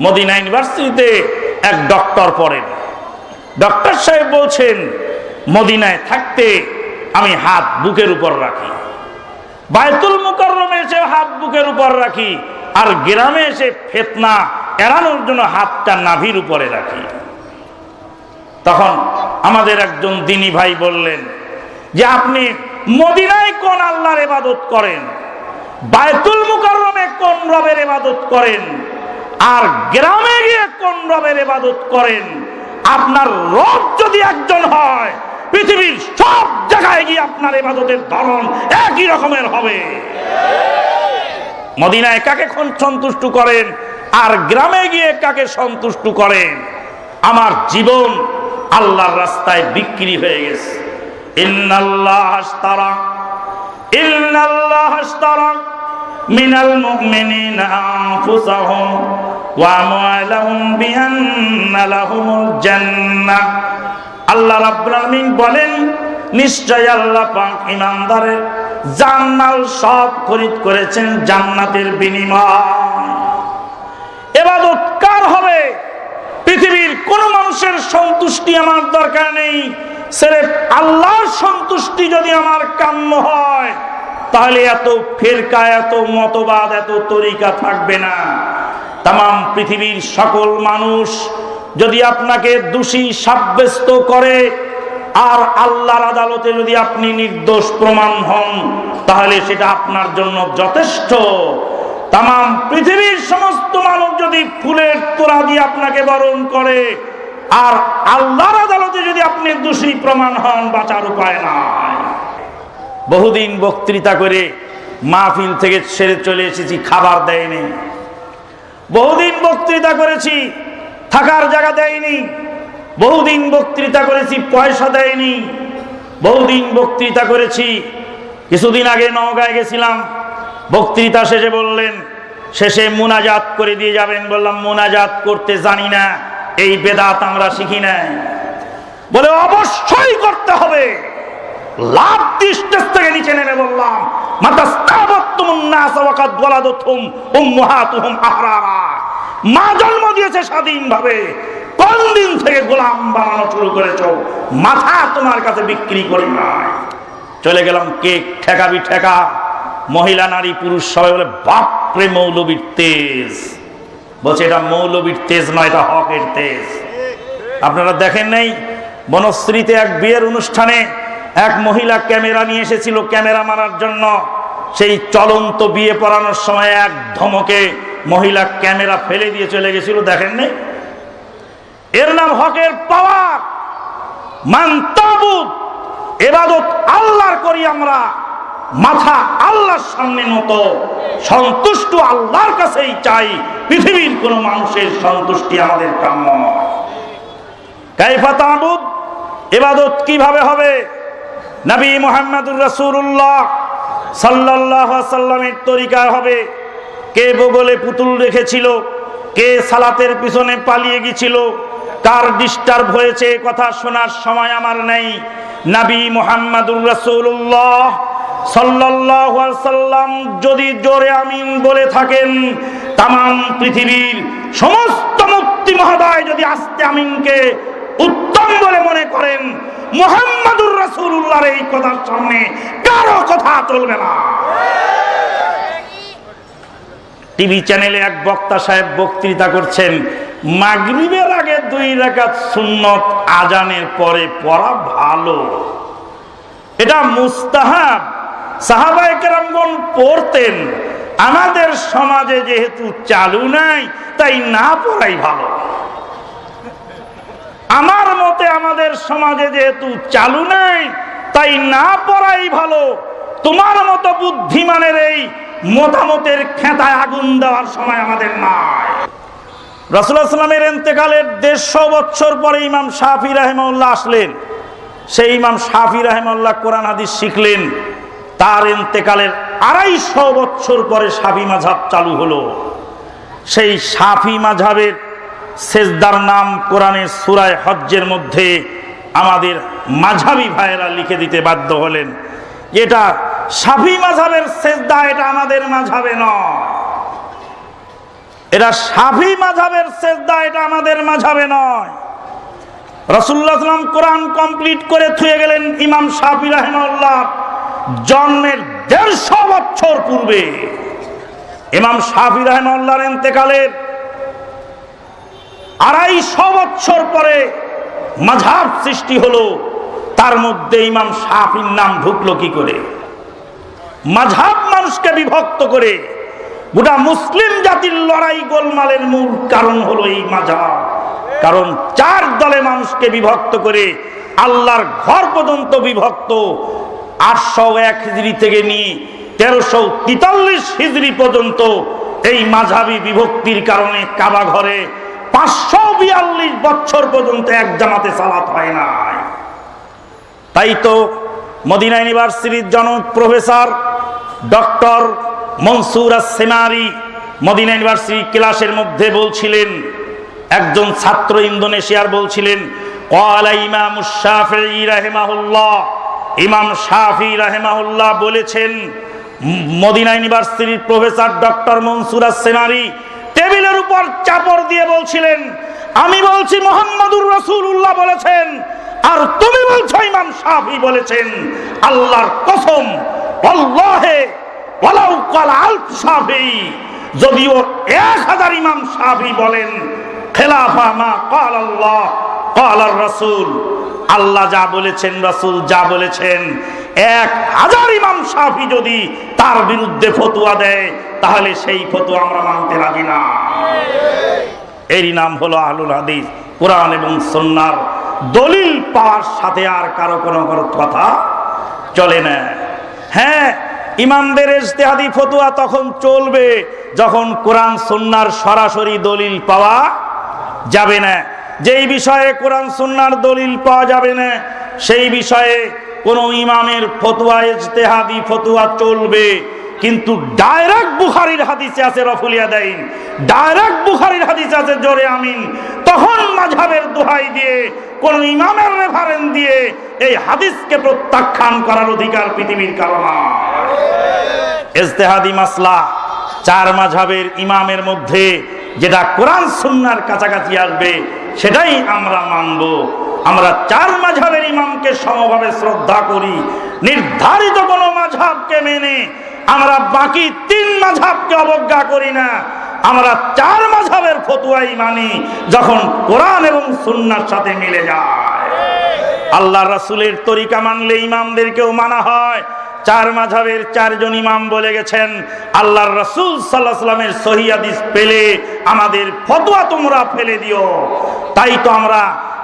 Medina ইউনিভার্সিটিতে এক doctor পড়েন। ডক্টর সাহেব বলছেন, মদিনায় থাকতে আমি হাত বুকের উপর রাখি। বায়তুল মুকরমে এসে হাত বুকের উপর রাখি আর গ্রামে এসে ফেতনা এড়ানোর জন্য হাতটা নাভির উপরে রাখি। তখন আমাদের একজন দিনী ভাই বললেন, যে আপনি মদিনায় কোন আল্লাহর এবাদত করেন? বায়তুল মুকরমে কোন রবের এবাদত করেন? আর গ্রামে গিয়ে কোন রবের ইবাদত করেন? আপনার রব যদি একজন হয়, পৃথিবীর সব জায়গায় গিয়ে আপনার ইবাদতের ধরন একই রকমের হবে। মদিনায় কাকে সন্তুষ্ট করেন? আর গ্রামে গিয়ে কাকে সন্তুষ্ট করেন? আমার জীবন আল্লাহর রাস্তায় বিক্রি হয়ে গেছে। ইন্নাল্লাহ আশতারা ইন্নাল্লাহ আশতারা মিনাল মুমিনিনা আনফুসাহুম ওয়া আমওয়ালাহুম বিআন্না লাহুমুল জান্নাহ আল্লাহ রাব্বুল আলামিন বলেন, নিশ্চয় আল্লাহ পাক ইমানদারের জান্নাল সব খরিদ করেছেন জান্নাতের বিনিময়। এবাদত কার হবে? পৃথিবীর কোন মানুষের সন্তুষ্টি আমার দরকার নেই। সেরে আল্লাহর সন্তুষ্টি যদি আমার কাম্য হয় তাহলে এত ফেরকা, এত মতবাদ, এত তরিকা থাকবে না। তাম পৃথিবীর সকল মানুষ যদি আপনাকে দোষী সাব্যস্ত করে, আর আল্লাহর আদালতে যদি আপনি নির্দোষ প্রমাণ হন, তাহলে সেটা আপনার জন্য যথেষ্ট। তাম পৃথিবীর সমস্ত মানুষ যদি ফুলের তোরা দিয়ে আপনাকে বরণ করে, আর আল্লাহর আদালতে যদি আপনি দোষী প্রমাণ হন, বাঁচার উপায় নাই। বহুদিন বক্তৃতা করে মাহফিল থেকে ছেড়ে চলে এসেছি, খাবার দেয়নি। বহুদিন বক্তৃতা করেছি, থাকার জায়গা দেয়নি। বহুদিন বক্তৃতা করেছি, পয়সা দেয়নি। বহুদিন বক্তৃতা করেছি, কিছুদিন আগে নওগাঁয় গেছিলাম। বক্তৃতা শেষে বললেন, শেষে মুনাজাত করে দিয়ে যাবেন। বললাম, মুনাজাত করতে জানি না, এই বেদাত আমরা শিখি না বলে, অবশ্যই করতে হবে। লাভ দৃষ্টের থেকে নিচে নেমে বললাম মা জন্ম দিয়েছে স্বাধীন ভাবে কোন দিন থেকে গোলাম বানানো শুরু করেছ? মাথা তোমার কাছে বিক্রি করি নাই। চলে গেলাম কেক ঠেকাবি ঠেকা মহিলা, নারী, পুরুষ সবাই বলে, বাপরে মৌলবীর তেজ। বলছে, এটা মৌলবীর তেজ নয়, এটা হকের তেজ। আপনারা দেখেন নাই, বনশ্রীতে এক বিয়ের অনুষ্ঠানে এক মহিলা ক্যামেরা নিয়ে এসেছিল ক্যামেরা মারার জন্য। সেই চলন্ত বিয়ে পড়ানোর সময় এক ধমকে মহিলা ক্যামেরা ফেলে দিয়ে চলে গেছিল, দেখেন নাই এর নাম হকের পাওয়ার। মান্তাবুদ এবাদত আল্লাহর করি আমরা। মাথা আল্লাহর সামনে মতো সন্তুষ্ট আল্লাহর কাছেই চাই। পৃথিবীর কোন মানুষের সন্তুষ্টি আমাদের কাম্য নয়। কাইফা তাবুদ, এবাদত কীভাবে হবে? নবী মোহাম্মদুর রসুল্লাহ সাল্লাহ সাল্লামের তরিকায় হবে। কে বগলে পুতুল রেখেছিল, কে সালাতের পিছনে পালিয়ে গেছিল, কার ডিস্টার্ব হয়েছে কথা শোনার সময় আমার নেই। নাবি মোহাম্মদুর রসুল্লাহ সাল্লাহ সাল্লাম যদি জোরে আমিন বলে থাকেন তাম পৃথিবীর সমস্ত মুক্তি মহোদয় যদি আস্তে আমিনকে উত্তম বলে মনে করেন মোহাম্মদুর রসুল্লাহর এই কথার সামনে কারও কথা চলবে না। টিভি চ্যানেলে এক বক্তা সাহেব বক্তৃতা করছেন, মাগরিবের আগে দুই রাকাত সুন্নত আজানের পরে পড়া ভালো। এটা মুস্তাহাব। সাহাবায়ে কেরামগণ পড়তেন। আমাদের সমাজে যেহেতু চালু নাই, তাই না পড়াই ভালো। আমার মতে আমাদের সমাজে যেহেতু চালু নাই, তাই না পড়াই ভালো। তোমার মতো বুদ্ধিমানের এই মতামতের খেতায় আগুন দেওয়ার সময় আমাদের নাই। রসুলামের এতেকালের দেড়শো বছর পরে ইমাম শাহি রাহেমউল্লাহ আসলেন। সেই ইমাম শাহি রাহেমউল্লাহ কোরআন হাদিস শিখলেন। তার এতেকালের আড়াইশো বছর পরে সাফি মাঝাব চালু হলো। সেই সাফি মাঝাবের সেজদার নাম কোরআনের সুরায় হজ্জের মধ্যে আমাদের মাঝাবি ভাইয়েরা লিখে দিতে বাধ্য হলেন। এটা সাফি মাঝাবের সেজদা, এটা আমাদের মাঝাবে নয়। এটা সাফি মাঝাবের সেজদা, এটা আমাদের মাঝাবে নয়। রসুল্লাহ সাল্লাম কোরআন কমপ্লিট করে থুয়ে গেলেন ইমাম সাফি রাহেমাল্লাহ জন্মের দেড়শো বছর পূর্বে। ইমাম সাফি রাহেমাল্লাহর ইন্তেকালের আড়াইশো বছর পরে মাঝাব সৃষ্টি হলো, তার মধ্যে ইমাম সাফির নাম ঢুকলো কি করে? মাঝাব মানুষকে বিভক্ত করে গোটা মুসলিম জাতির লড়াই গোলমালের মূল কারণ হলো এই মাঝাব কারণ চার দলে মানুষকে বিভক্ত করে আল্লাহর ঘর পর্যন্ত বিভক্ত। আটশো এক হিজড়ি থেকে নিয়ে তেরোশো তেতাল্লিশ হিজড়ি পর্যন্ত এই মাঝাবি বিভক্তির কারণে কাবা ঘরে পাঁচশো বিয়াল্লিশ বছর পর্যন্ত এক জামাতে সালাত হয় নাই। তাই তো মদিনা ইউনিভার্সিটির জনক প্রফেসর ডক্টর মনসুর সেমারি মদিনা ইউনিভার্সিটি ক্লাসের মধ্যে বলছিলেন, একজন ছাত্র ইন্দোনেশিয়ার বলছিলেন কলা ইমাম শাফি রাহেমাহুল্লাহ। ইমাম শাফি রাহেমাহুল্লাহ বলেছেন মদিনা ইউনিভার্সিটির প্রফেসর ডক্টর মনসুর সেমারি টেবিলের উপর চাপড় দিয়ে বলছিলেন, আমি বলছি মোহাম্মদুর রসুল্লাহ বলেছেন, আর তুমি বলছো ইমাম শাফি বলেছেন। আল্লাহর কসম যদিও এক হাজার ইমাম শাফি বলেন, খেলাফা মা আল্লাহ যা বলেছেন, রসুল যা বলেছেন এক হাজার ইমাম সাফি যদি তার বিরুদ্ধে ফতুয়া দেয়, তাহলে সেই ফতুয়া আমরা মানতে রাজি না। এরই নাম হলো আহলুল হাদিস, কোরআন এবং সন্ন্যার দলিল পাওয়ার সাথে আর কারও কোনো কথা চলে না। হ্যাঁ ইমামদের ইজতেহাদি ফতুয়া তখন চলবে যখন কোরআন সন্ন্যার সরাসরি দলিল পাওয়া যাবে না। যেই বিষয়ে কোরআন সন্ন্যার দলিল পাওয়া যাবে না, সেই বিষয়ে কোনো ইমামের ফতুয়া, ইজতেহাদি ফতুয়া চলবে। কিন্তু ডাইরেক্ট বুখারির হাদিসে আছে রফুলিয়া দেন ডাইরেক্ট বুখারির হাদিসে আছে জোরে আমিন। তখন মাঝাবের দোহাই দিয়ে, কোন ইমামের রেফারেন্স দিয়ে এই হাদিসকে প্রত্যাখ্যান করার অধিকার পৃথিবীর কারণ ইজতেহাদি মাসলা চার মাঝাবের ইমামের মধ্যে যেটা কোরআন সুন্নার কাছাকাছি আসবে, সেটাই আমরা মানব। আমরা চার মাঝাবের ইমামকে সমভাবে শ্রদ্ধা করি, নির্ধারিত কোনো মাঝাবকে মেনে আমরা বাকি তিন মাঝাবকে অবজ্ঞা করি না। আমরা চার মাঝাবের ফতুয়াই মানি যখন কোরআন এবং সুন্নার সাথে মিলে যায়। আল্লাহ রাসুলের তরিকা মানলে ইমামদেরকেও মানা হয়। চার মাঝাবের চারজন ইমাম বলে গেছেন, আল্লাহর রাসুল সাল্লাহ সাল্লামের সহিদিস পেলে আমাদের ফতোয়া তোমরা ফেলে দিও। তাই তো আমরা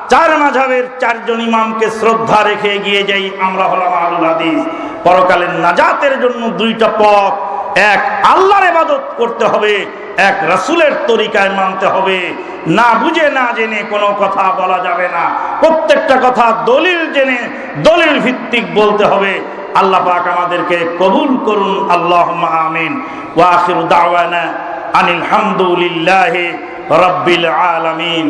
চার মাঝাবের চারজন ইমামকে শ্রদ্ধা রেখে এগিয়ে যাই, আমরা হলাম আলুল হাদিস। পরকালের নাজাতের জন্য দুইটা পথ। এক, আল্লাহর ইবাদত করতে হবে। এক, রাসুলের তরিকায় মানতে হবে। না বুঝে, না জেনে কোনো কথা বলা যাবে না। প্রত্যেকটা কথা দলিল জেনে, দলিল ভিত্তিক বলতে হবে। আল্লাহ পাক আমাদেরকে কবুল করুন। আল্লাহ আমিন। ওয়া আখিরু দাওয়ানা আনিল হামদুলিল্লাহি রাব্বিল আলামিন।